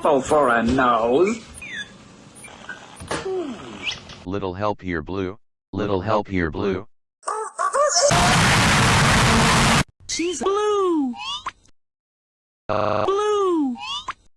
apple for a nose. Little help here blue. Little help here blue. She's blue. Uh, Blue.